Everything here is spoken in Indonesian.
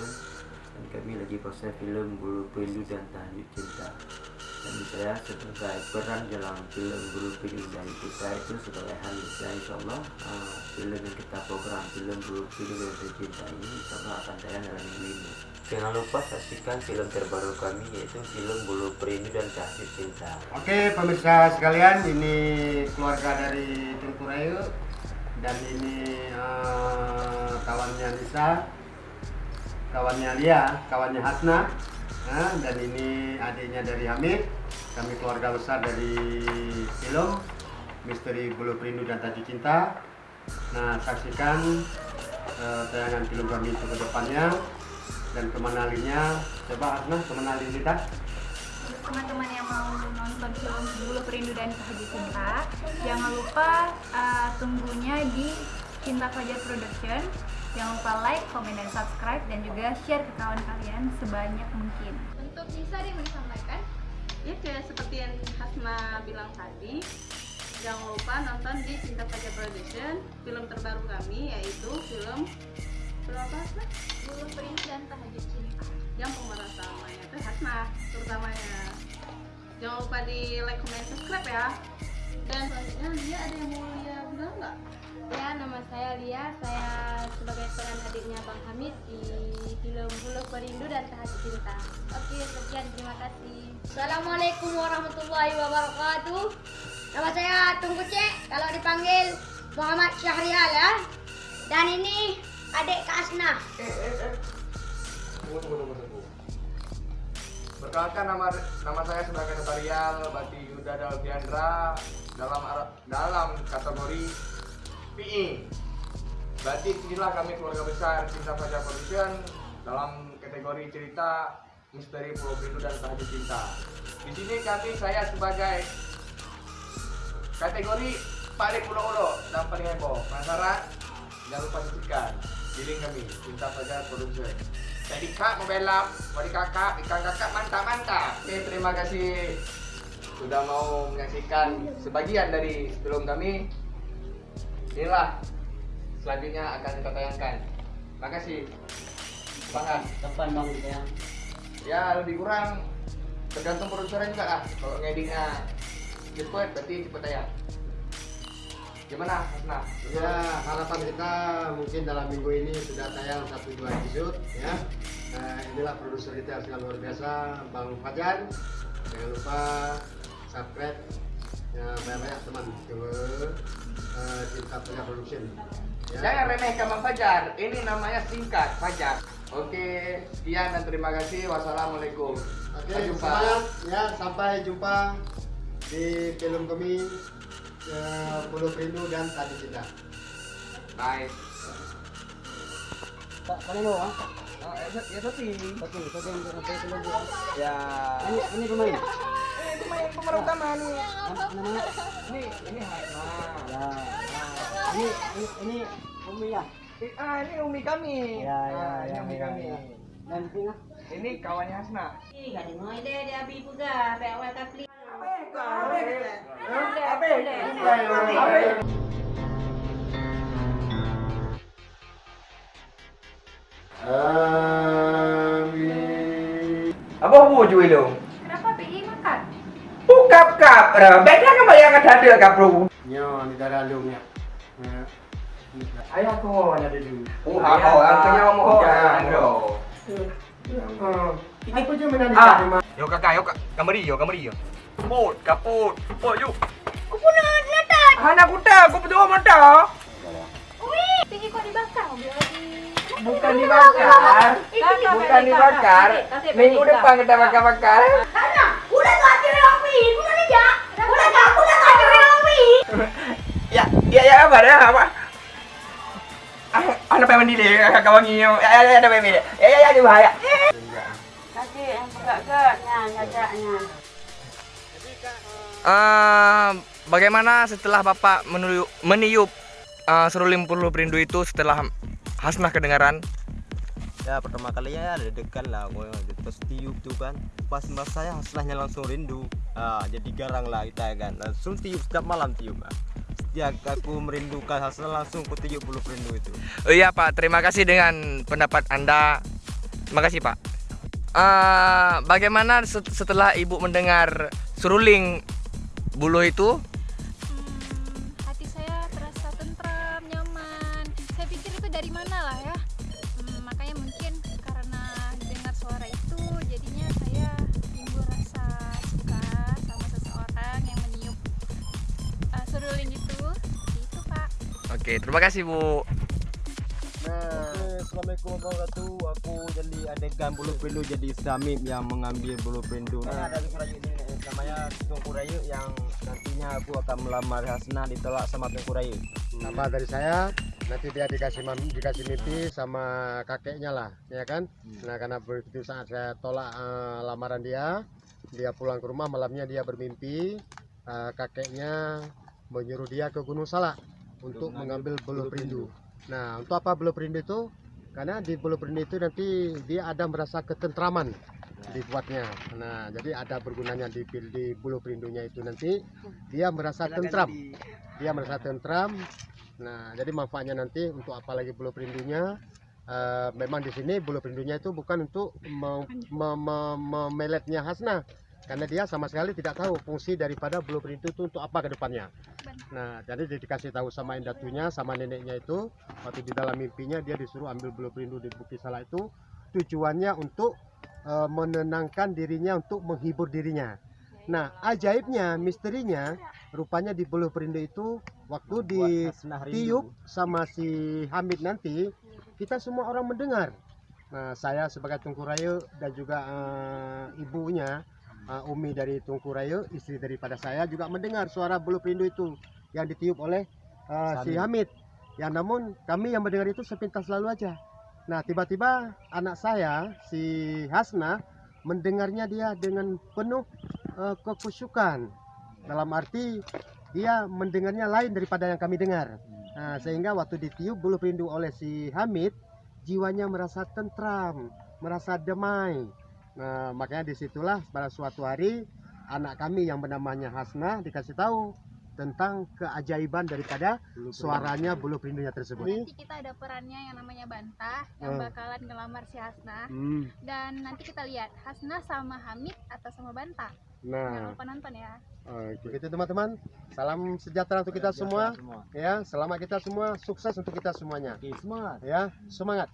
dan kami lagi proses film Bulu Perindu dan Tajuk Cinta. Dan saya sebagai peran dalam film Bulu Perindu dan Kita itu sebagai dan insya Allah uh, film yang kita program film Bulu Perindu dan Cinta ini insya Allah akan tayang dalam minggu ini. Jangan lupa saksikan film terbaru kami yaitu film Bulu Perindu dan Tajuk Cinta. Oke pemirsa sekalian, ini keluarga dari Tengku Rayu dan ini eh, kawannya Lisa, kawannya Lia, kawannya Hasna, Nah, dan ini adiknya dari Hamid. Kami keluarga besar dari film Misteri Bulu Perindu dan Tajuk Cinta. Nah, saksikan eh, tayangan film kami itu ke depannya dan kemenalinya. Coba Hasna, kemenalin kita. Teman-teman yang mau nonton film Bulu Perindu dan Bahagia Cinta, jangan lupa uh, tunggunya di Cinta Fajar Production. Jangan lupa like, komen, dan subscribe, dan juga share ke kawan kalian sebanyak mungkin. Untuk Nisa ada yang mau disampaikan? Ya kayak seperti yang Hasna bilang tadi, jangan lupa nonton di Cinta Fajar Production film terbaru kami yaitu film film apa Hasna? Bulu Perindu dan Bahagia Cinta. Yang pemeran utamanya itu Hasna terutamanya. Jangan lupa di like, comment, subscribe ya. Dan selanjutnya Lia ada yang mau Lia bilang nggak? Ya, nama saya Lia. Saya sebagai peran adiknya Bang Hamid di film Bulu Perindu dan Tahaji Cinta. Oke, sekian. Terima kasih. Assalamualaikum warahmatullahi wabarakatuh. Nama saya Tunggu Cek, kalau dipanggil Muhammad Syahrial ya. Dan ini adik Kak Asna. Tunggu, tunggu, tunggu, tunggu. Perkenalkan nama nama saya sebagai notarial Bati Yuda Dalviandra dalam dalam kategori PI. Berarti inilah kami keluarga besar Cinta Fajar Production dalam kategori cerita misteri Pulau Perindu dan Tahajuk Cinta. Di sini kami saya sebagai kategori paling ulo-ulo dan paling heboh. Penasaran? Jangan lupa saksikan di link kami Cinta Fajar Production. Jadi kak mau belap, mau kakak, ikan kakak mantap mantap. Oke terima kasih sudah mau menyaksikan sebagian dari film kami. Inilah selanjutnya akan kita tayangkan. Makasih. Banget. kapan bang ya Ya lebih kurang tergantung produsernya juga lah. Kalau ngeditnya cepet berarti cepet tayang. Gimana Hasna? Ya, harapan kita mungkin dalam minggu ini sudah tayang satu dua episode ya. Nah, inilah produser kita yang sangat luar biasa, Bang Fajar. Jangan lupa subscribe ya banyak-banyak teman ke eh, Cinta Fajar Production. Ya. Jangan remehkan Bang Fajar. Ini namanya singkat Fajar. Oke, sekian dan terima kasih. Wassalamualaikum. Oke, Sampai jumpa. semangat ya sampai jumpa di film kami eh, Pulau Perindu dan Tadi Cinta. Bye. pak paling mau ah Oh, ya, ya Soti. oke oke untuk sampai Ya. ini ini pemain pemain pemeran utama nih. namanya Ini ini Hasna. ya nah, ini ini ini Umi ya Eh, Ah, ini Umi kami. Ya, ya, Ah, ini ya, Umi ya, kami. ya. dan ini lah Ini kawannya Hasna. Amin. Apa mau jual lo? Kenapa PI makan? Bukap kap. Beda kan yang ada ada kap bro. Nyo, di darah lu ya. Ayah aku mau ada dulu. Oh, Ah, oh, angkanya mau mau. bro. Aku je menang Ah. di rumah. Yo kakak, yo kak, kamari yo, kamari yo. Kaput, kaput, kaput yuk. Aku nak letak. Anak kuda, aku berdua mata. Wih, PI kok dibakar? Mobil lagi. Bukan dibakar, bukan dibakar. Minggu depan kita bakar-bakar. Ya, ya, ya apa dah apa? Ah, Anak pengen mandi deh, kawan ini. Ya, ya, ya, ada pengen. Ya, ya, ya, dia bahaya. Nanti yang pegat-pegatnya, nyajaknya. Eh, bagaimana setelah Bapak meniup, meniup eh, seruling puluh perindu itu setelah Hasnah kedengaran? ya pertama kali ya deg-degan lah gue terus tiup tuh kan pas mbak saya hasilnya langsung rindu ah, jadi garang lah kita ya kan langsung tiup setiap malam tiup ah. Setiap aku merindukan hasil langsung tiup bulu perindu itu Oh iya Pak, terima kasih dengan pendapat Anda. Terima kasih Pak. Eh, bagaimana set- setelah Ibu mendengar seruling buluh itu? Oke, terima kasih Bu. Nah, Assalamualaikum warahmatullahi wabarakatuh. Aku jadi adegan bulu perindu jadi Samim yang mengambil bulu perindu. Nah, dari Kurayu ini eh, namanya Tungku Rayu yang nantinya aku akan melamar Hasna ditolak sama Tungku Rayu. Apa dari saya nanti dia dikasih mam, dikasih mimpi sama kakeknya lah, ya kan? Nah karena begitu saat saya tolak eh, lamaran dia, dia pulang ke rumah malamnya dia bermimpi eh, kakeknya menyuruh dia ke Gunung Salak untuk mengambil bulu perindu. Nah untuk apa bulu perindu itu? Karena di bulu perindu itu nanti dia ada merasa ketentraman dibuatnya. Nah jadi ada bergunanya di, di bulu perindunya itu nanti dia merasa tentram dia merasa tentram. Nah, jadi manfaatnya nanti untuk apalagi bulu perindunya eh, memang di sini bulu perindunya itu bukan untuk me- me- me- memeletnya Hasna karena dia sama sekali tidak tahu fungsi daripada bulu perindu itu untuk apa ke depannya. Nah, jadi dia dikasih tahu sama indatunya sama neneknya itu waktu di dalam mimpinya dia disuruh ambil bulu perindu di Bukit Salah itu tujuannya untuk eh, menenangkan dirinya untuk menghibur dirinya. Nah, ajaibnya, misterinya, rupanya di bulu perindu itu waktu di tiup sama si Hamid nanti, kita semua orang mendengar. Nah, saya sebagai Tungku Rayu dan juga eh, ibunya, eh, Umi dari Tungku Rayu, istri daripada saya juga mendengar suara bulu perindu itu yang ditiup oleh eh, si Hamid. Ya, namun kami yang mendengar itu sepintas lalu aja. Nah, tiba-tiba anak saya, si Hasna, mendengarnya dia dengan penuh eh, kekusyukan. Dalam arti dia mendengarnya lain daripada yang kami dengar. Nah, sehingga waktu ditiup bulu perindu oleh si Hamid, jiwanya merasa tentram, merasa damai. Nah, makanya di situlah pada suatu hari anak kami yang bernamanya Hasna dikasih tahu tentang keajaiban daripada suaranya bulu perindunya tersebut. Nanti kita ada perannya yang namanya Bantah yang Hmm. bakalan ngelamar si Hasna. Hmm, Dan nanti kita lihat Hasna sama Hamid atau sama Bantah. Jangan Nah, lupa nonton ya. oke gitu teman-teman. Salam sejahtera untuk kita semua. Ya, selamat kita semua, sukses untuk kita semuanya. Oke, semangat. Ya, semangat.